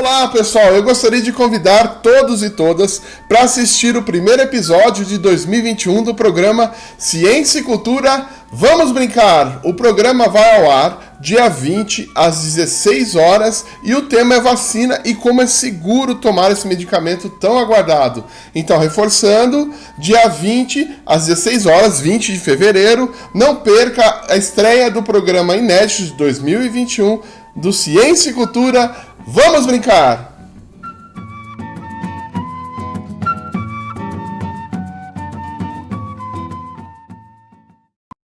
Olá pessoal, eu gostaria de convidar todos e todas para assistir o primeiro episódio de 2021 do programa Ciência e Cultura Vamos Brincar. O programa vai ao ar dia 20 às 16 horas e o tema é vacina e como é seguro tomar esse medicamento tão aguardado. Então, reforçando, dia 20 às 16 horas, 20 de fevereiro, não perca a estreia do programa inédito de 2021 do Ciência e Cultura Vamos brincar!